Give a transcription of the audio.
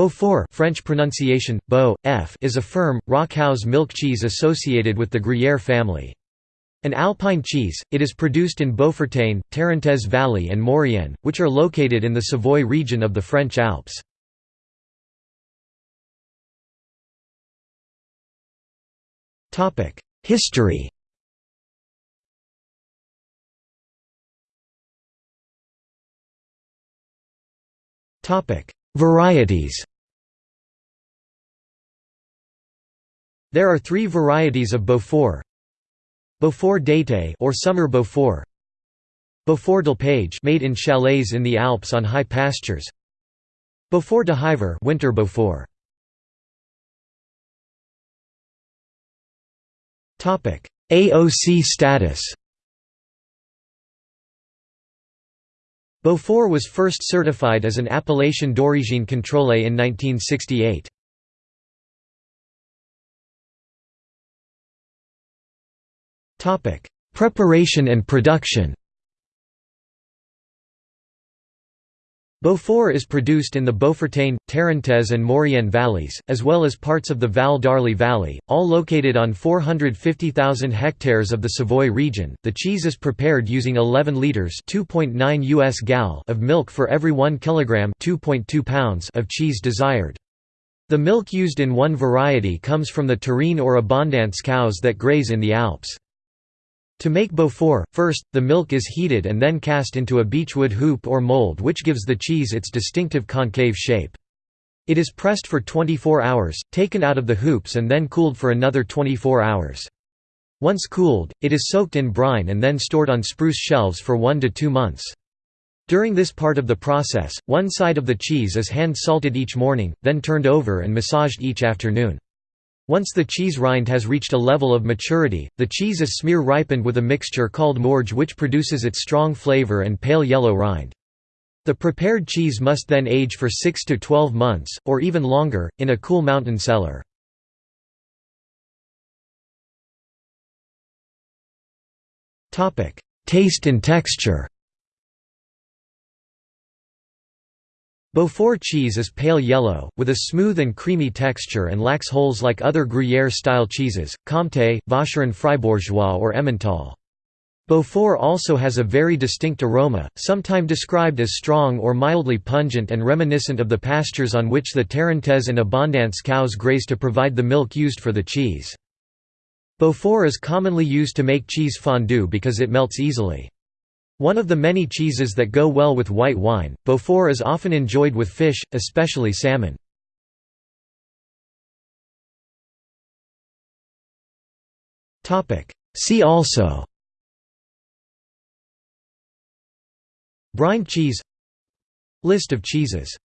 Beaufort French pronunciation, Beau, F is a firm, raw milk cheese associated with the Gruyère family. An alpine cheese, it is produced in Beaufortain, Tarentaise Valley and Maurienne, which are located in the Savoy region of the French Alps. History Varieties There are three varieties of Beaufort. Beaufort d'été or summer Beaufort. Beaufort d'Alpage made in chalets in the Alps on high pastures. Beaufort de Hiver winter Beaufort. Topic: AOC status. Beaufort was first certified as an appellation d'origine contrôlée in 1968. Topic: Preparation and production. Beaufort is produced in the Beaufortain, Tarentaise and Maurienne valleys, as well as parts of the Val d'Arly Valley, all located on 450,000 hectares of the Savoy region. The cheese is prepared using 11 liters (2.9 US gal) of milk for every 1 kilogram (2.2 pounds) of cheese desired. The milk used in one variety comes from the Tarine or Abondance cows that graze in the Alps. To make Beaufort, first, the milk is heated and then cast into a beechwood hoop or mold which gives the cheese its distinctive concave shape. It is pressed for 24 hours, taken out of the hoops and then cooled for another 24 hours. Once cooled, it is soaked in brine and then stored on spruce shelves for one to two months. During this part of the process, one side of the cheese is hand-salted each morning, then turned over and massaged each afternoon. Once the cheese rind has reached a level of maturity, the cheese is smear ripened with a mixture called morge which produces its strong flavor and pale yellow rind. The prepared cheese must then age for 6 to 12 months, or even longer, in a cool mountain cellar. Taste and texture Beaufort cheese is pale yellow, with a smooth and creamy texture and lacks holes like other Gruyère-style cheeses, Comté, Vacherin Fribourgeois or Emmental. Beaufort also has a very distinct aroma, sometimes described as strong or mildly pungent and reminiscent of the pastures on which the Tarentaise and Abondance cows graze to provide the milk used for the cheese. Beaufort is commonly used to make cheese fondue because it melts easily. One of the many cheeses that go well with white wine, Beaufort is often enjoyed with fish, especially salmon. See also Brine cheese. List of cheeses